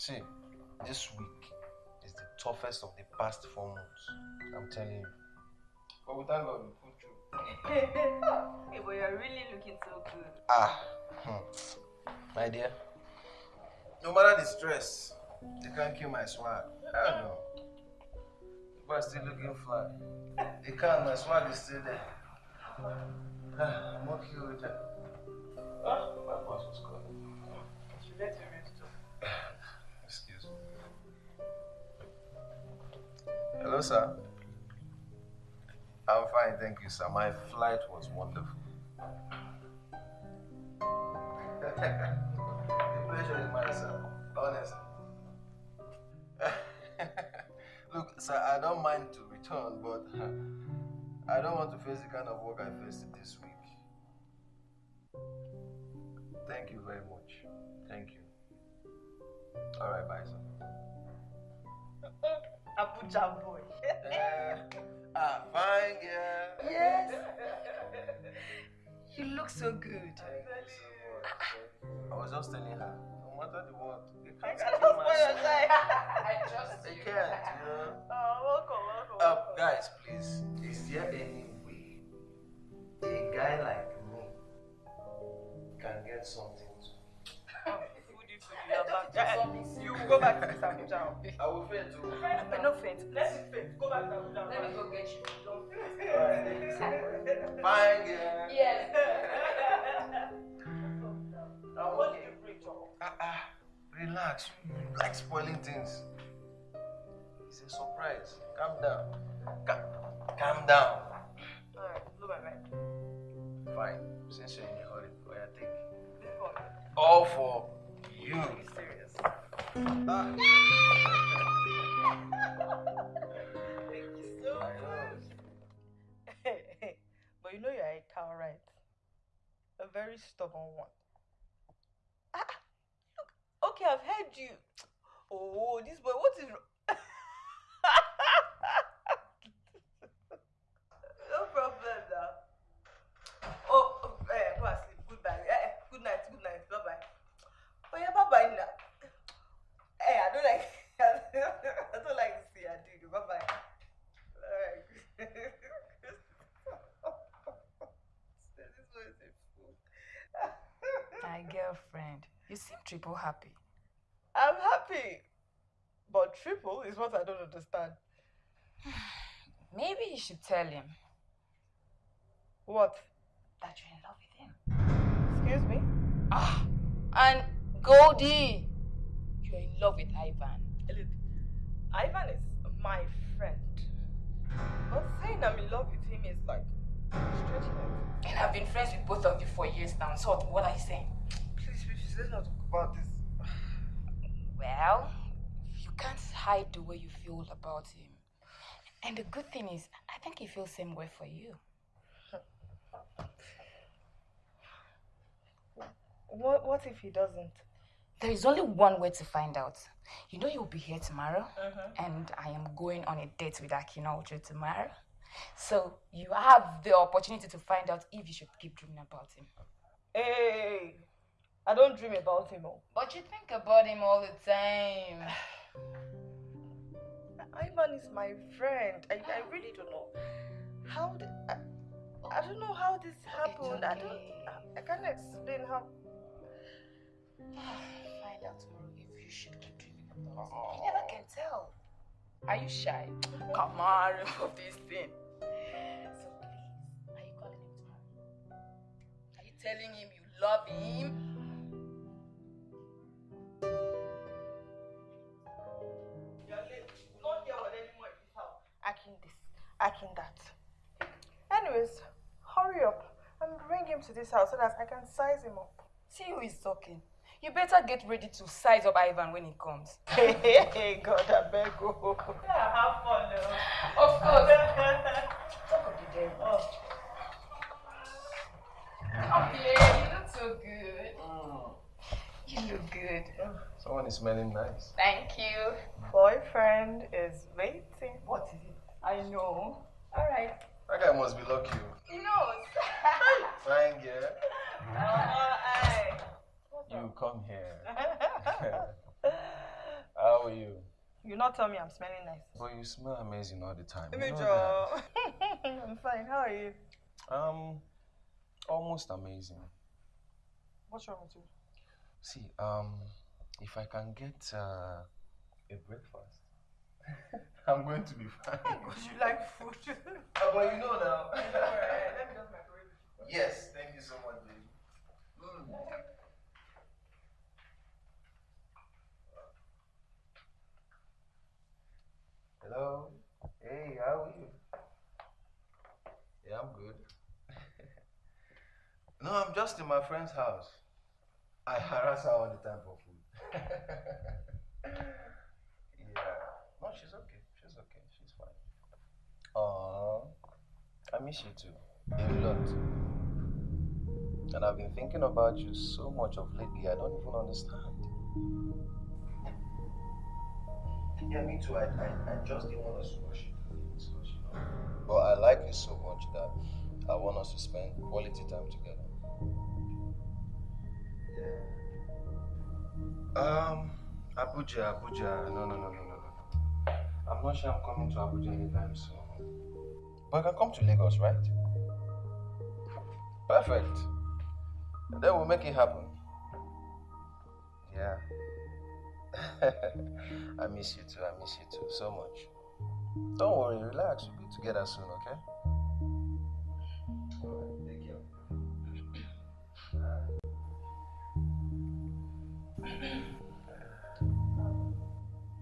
See, this week is the toughest of the past four months. I'm telling you. But we thank God we pulled through. hey, but you're really looking so good. Ah, hmm. my dear. No matter the stress, they can't kill my swag. I don't know. People are still looking fly. They can't, my swag is still there. Ah, I'm okay with that. Ah, Hello, sir. I'm fine, thank you, sir. My flight was wonderful. the pleasure is mine, sir. Honestly. Look, sir, I don't mind to return, but I don't want to face the kind of work I faced this week. Thank you very much. Thank you. All right, bye, sir. Abuja boy. Uh, ah, fine, girl. Yes. You look so good. Thank you so much. I was just telling her, no matter the what, they I can't cannot kill spoil my your soul. time. I trust They you. can't, you know. Oh, welcome, welcome. Uh, welcome. guys, please, is there any way a guy like me can get something to Oh, foodie, foodie, you're back. You go back to this Abuja. I will fail to. No faint. Let me faint. Go back to Abuja. Let me go get you. Don't faint. Alright, thank you so much. Fine, girl. Yes. I'm What did you bring, Joe? Ah, ah, relax. You like spoiling things. It's a surprise. Calm down. Ca- calm down. Alright, blow my mind. Fine. Since you're in a hurry, go ahead, take. This. All for Ah. Thank you so much. but you know you're a cow, right? A very stubborn one. Ah, look. Okay, I've heard you. Oh, this boy, what is wrong? no problem now. Oh, oh, eh, go and sleep. Goodbye. Eh, eh, good night, good night. Bye bye. Oh yeah, bye bye now. Hey, I don't like I don't like to see her do it. Bye bye. Alright. this boy is a fool. My girlfriend, you seem triple happy. I'm happy. But triple is what I don't understand. Maybe you should tell him What? that you're in love with him. Excuse me? Ah, and Goldie, you're in love with Ivan. Look, Ivan is my friend. But saying I'm in love with him is like stretching it. And I've been friends with both of you for years now. So what are you saying? Let's not talk about this. Well, you can't hide the way you feel about him. And the good thing is, I think he feels the same way for you. What what if he doesn't? There is only one way to find out. You know you'll be here tomorrow, mm-hmm. and I am going on a date with Akinojo tomorrow. So you have the opportunity to find out if you should keep dreaming about him. Hey, I don't dream about him. Oh. But you think about him all the time. Ivan is my friend. I, I really don't know how did, I, I don't know how this happened. I don't I, I can't explain how Find out tomorrow if you should keep dreaming about him. You never can tell. Are you shy? Come on, remove this thing. So please, are you calling him tomorrow? Are you telling him you love him? Him to this house so that I can size him up. See who is talking. You better get ready to size up Ivan when he comes. Hey, hey, hey, God, I beg you. Yeah, have fun though. Of course. Talk of the devil. Oh. Oh, yeah, you look so good. Mm. You look good. Someone is smelling nice. Thank you. Boyfriend is waiting. What is it? I know. All right. That guy must be lucky. Oh. He knows. Fine, girl. Oh, hey. You come here. How are you? You not tell me I'm smelling nice. But you smell amazing all the time. you Let me know draw. I'm fine. How are you? that. Um, almost amazing. What's wrong with you? See, um, if I can get uh, a breakfast, I'm going to be fine. Because you like food. Oh, but you know now. Let me just microwave it. Yes, thank you so much, baby. Mm. Hello. Hey, how are you? Yeah, I'm good. no, I'm just in my friend's house. I harass her all the time for food. yeah. No, she's okay. She's okay. She's fine. Aww. I miss you too. A lot. And I've been thinking about you so much of lately, I don't even understand. Yeah, me too. I, I, I just didn't want us to rush into things, you know. But I like you so much that I want us to spend quality time together. Yeah. Um, Abuja, Abuja. No, no, no, no, no, no. I'm not sure I'm coming to Abuja anytime soon. But I can come to Lagos, right? Perfect. Then we'll make it happen. Yeah. I miss you too. I miss you too so much. Don't worry, relax. We'll be together soon, okay?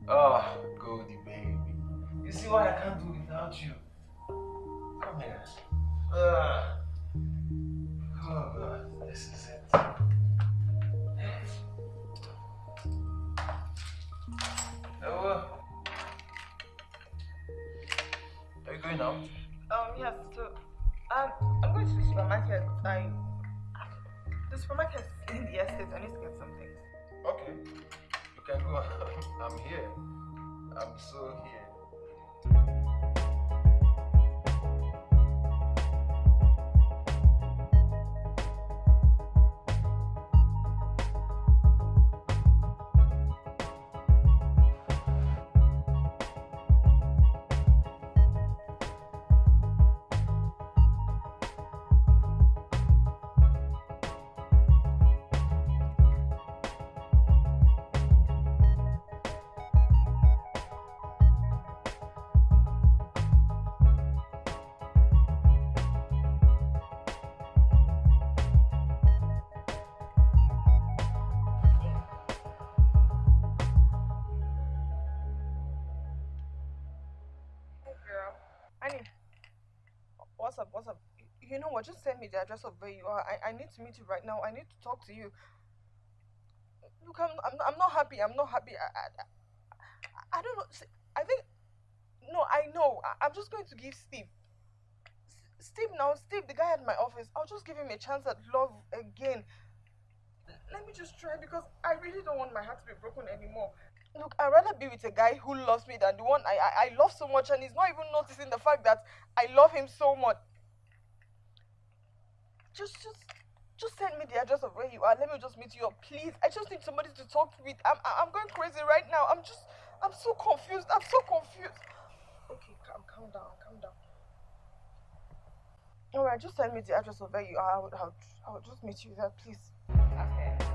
Oh, Goldie baby. You see what I can't do without you? Come here. Ah oh this is it. Are you going out? Um, yes, so um, I'm going to the supermarket. I the supermarket in the estate. I need to get some things. Okay, you can go. I'm here. I'm so here. What? Just send me the address of where you are. I, I need to meet you right now. I need to talk to you. Look, I'm, I'm, I'm not happy. I'm not happy. I, I, I, don't know. I think. No, I know. I, I'm just going to give Steve. Steve now, Steve, the guy at my office, I'll just give him a chance at love again. Let me just try because I really don't want my heart to be broken anymore. Look, I'd rather be with a guy who loves me than the one I, I, I love so much and he's not even noticing the fact that I love him so much. Just, just, just send me the address of where you are. Let me just meet you up, please. I just need somebody to talk with. I'm, I'm going crazy right now. I'm just, I'm so confused. I'm so confused. Okay, calm, calm down, calm down. All right, just send me the address of where you are. I would, I would, I would just meet you there, please. Okay.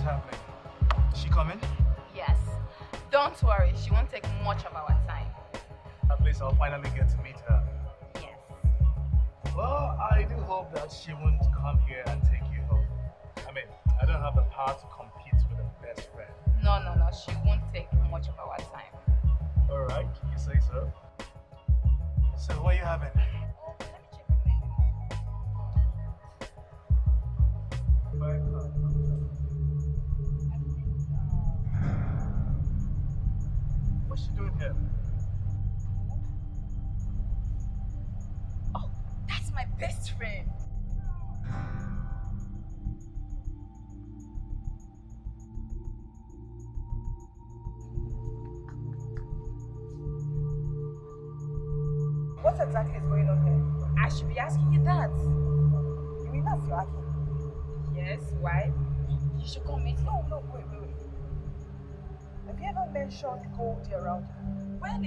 What's happening? Is she coming? Yes. Don't worry, she won't take much of our time. At least I'll finally get to meet her. Yes. Well, I do hope that she won't come here and take you home. I mean, I don't have the power to compete with a best friend. No, no, no, she won't take much of our time. Alright, you say so. So what are you having?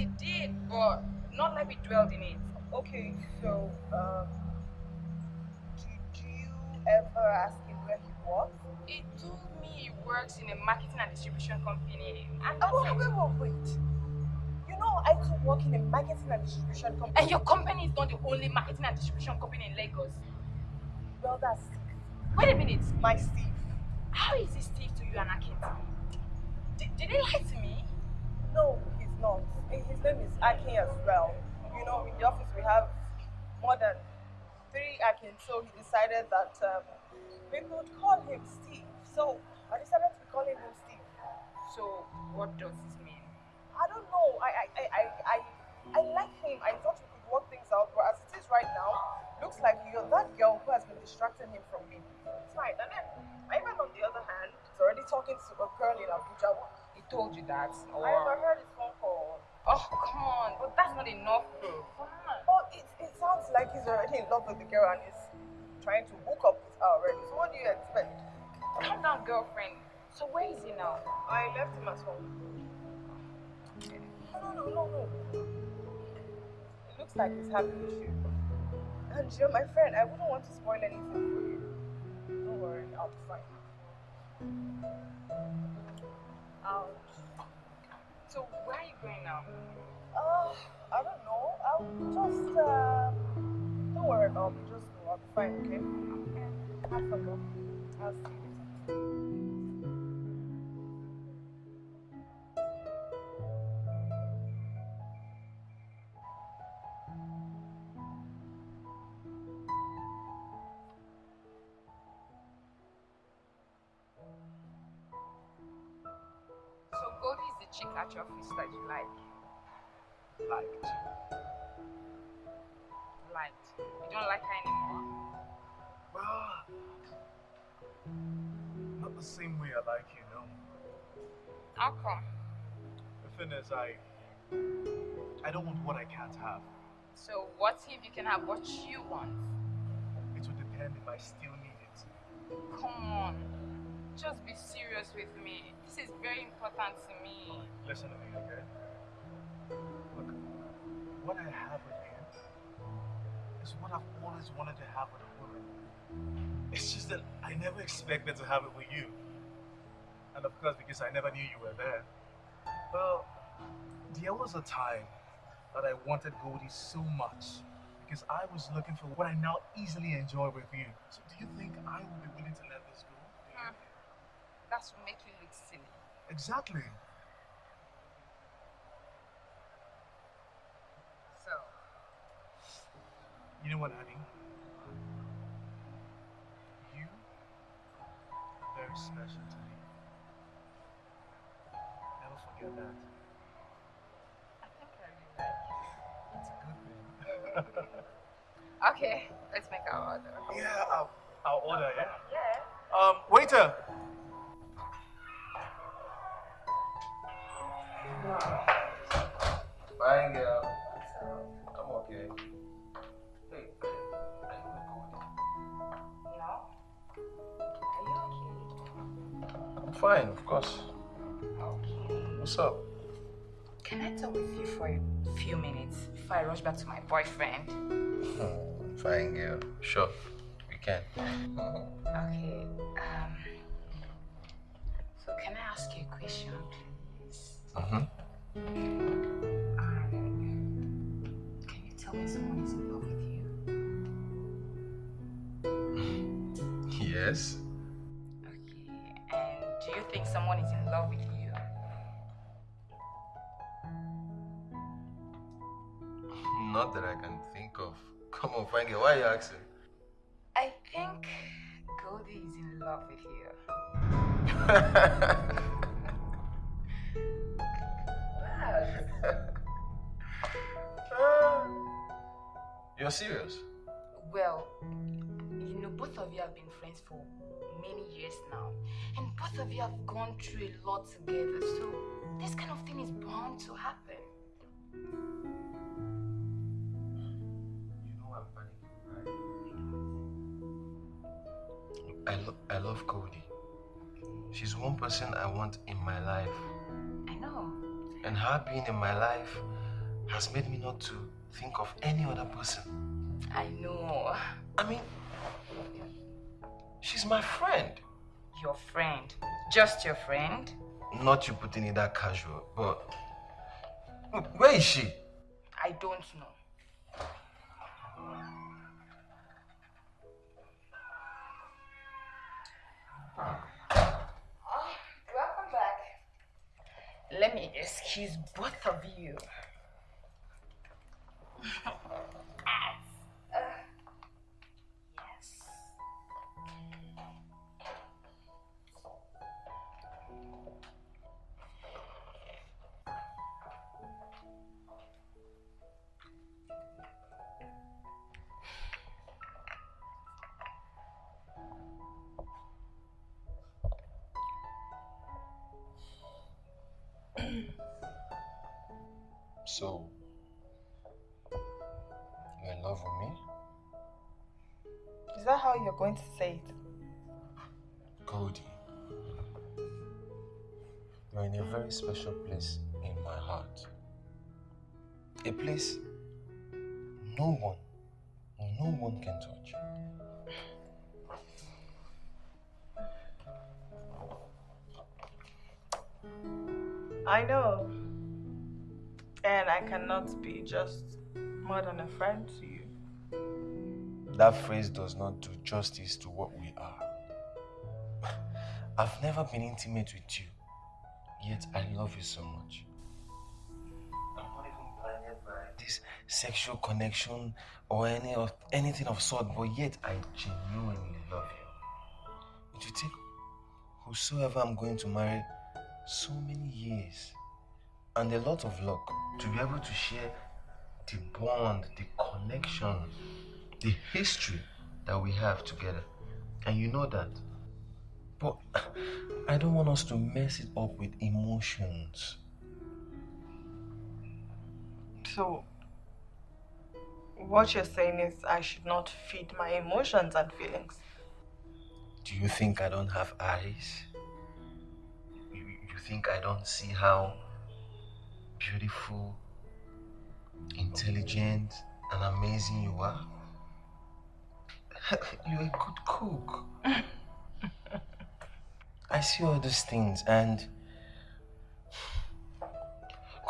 It did, but not like we dwelled in it. Okay, so, um, did you ever ask him where he works? He told me he works in a marketing and distribution company. And Oh, wait, wait, wait, wait. You know, I too work in a marketing and distribution company. And your company is not the only marketing and distribution company in Lagos. Well, that's Wait a minute. my Steve. How is this Steve to you and Akin? Did, did he lie to me? No, not. His name is Akin as well. You know, in the office we have more than three Akin, so he decided that um, we could call him Steve. So I decided to be calling him Steve. So, what does this mean? I don't know. I I, I, I, I, I like him. I thought we could work things out, but as it is right now, looks like you're that girl who has been distracting him from me. It's right. And then, Ivan, on the other hand, is already talking to a girl in Abuja. Told you that? Or... I overheard his phone call. Oh, come on. But that's not enough, bro. Come on. Oh, it, it sounds like he's already in love with the girl and he's trying to hook up with her already. So what do you expect? Calm down, girlfriend. So, where is he now? I left him at home. No, no, no, no, no. It looks like he's with you. And you're my friend. I wouldn't want to spoil anything for you. Don't worry, I'll be fine. Ouch. So, where are you going now? Uh, I don't know. I'll just, uh, don't worry about me. Just go. I'll be fine, okay? Okay. have fun. I'll see you later. Liked. You don't like her anymore? Well, not the same way I like you, no. How come? The thing is, I, I don't want what I can't have. So what if you can have what you want? It would depend if I still need it. Come on. Just be serious with me. This is very important to me. Listen to me, okay? Look, what I have with you is what I've always wanted to have with a woman. It's just that I never expected to have it with you. And of course, because I never knew you were there. Well, there was a time that I wanted Goldie so much because I was looking for what I now easily enjoy with you. So do you think I will be willing to let this go? Hmm. That's what make you look silly. Exactly. So, You know what, honey? You are very special to me. Never forget that. I think I really like It's a good thing. Okay, let's make our order. yeah, I'll, I'll order, yeah? Yeah. Um, waiter! Fine girl. Fine, of course. What's up? Can I talk with you for a few minutes before I rush back to my boyfriend? Hmm, fine girl. Sure, we can. Okay. Um. So can I ask you a question, please? Mm-hmm. Um, can you tell me someone is in love with you? Yes. Think someone is in love with you? Not that I can think of. Come on, girl. Why are you asking? I think Goldie is in love with you. You're serious? Well, both of you have been friends for many years now, and both of you have gone through a lot together, so this kind of thing is bound to happen. You know I'm panicking, right? I, lo- I love Cody. She's one person I want in my life. I know. And her being in my life has made me not to think of any other person. I know. I mean, she's my friend. Your friend. Just your friend? Not you putting it that casual, but Look, where is she? I don't know. Oh, welcome back. Let me excuse both of you. So, you're in love with me? Is that how you're going to say it? Cody, you're in a very special place in my heart. A place no one, no one can touch. I know. And I cannot be just more than a friend to you. that phrase does not do justice to what we are. I've never been intimate with you, yet I love you so much. I'm not even blinded by this sexual connection or any of anything of sort, but yet I genuinely love you. It you take whosoever I'm going to marry so many years and a lot of luck to be able to share the bond, the connection, the history that we have together. And you know that. But I don't want us to mess it up with emotions. So, what you're saying is I should not feed my emotions and feelings. Do you think I don't have eyes? You, you think I don't see how beautiful, intelligent, and amazing you are? You're a good cook. I see all those things and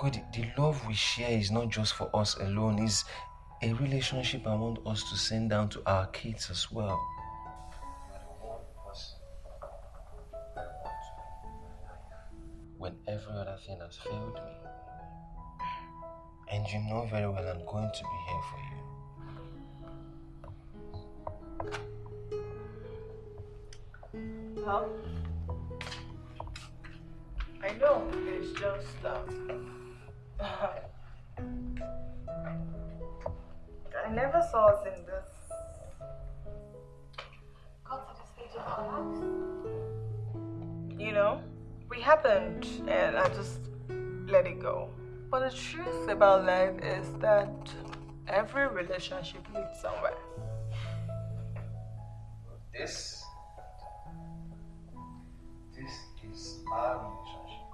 God, the love we share is not just for us alone, it's a relationship I want us to send down to our kids as well. When every other thing has failed me. And you know very well I'm going to be here for you. Well, I know it's just um, I never saw us in this. Got to the stage of our lives. You know, we happened, and I just let it go. But the truth about life is that every relationship leads somewhere. This this is our relationship.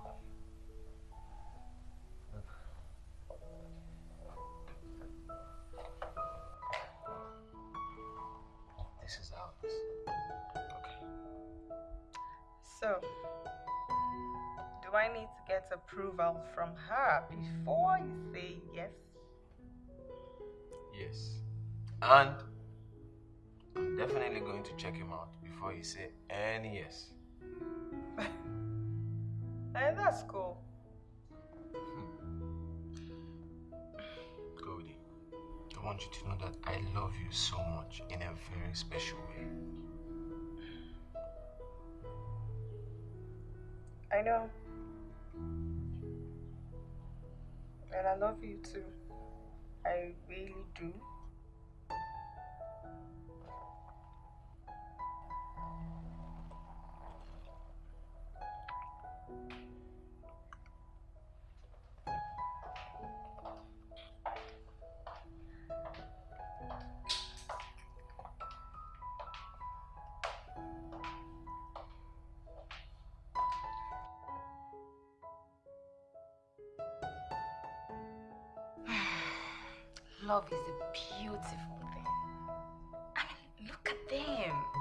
This is ours. Okay. So, do I need to get approval from her before you say yes? Yes. And I'm definitely going to check him out before you say any yes. And that's cool. Hmm. Cody, I want you to know that I love you so much in a very special way. I know. And I love you too. I really do. Love is a beautiful thing. I mean, look at them.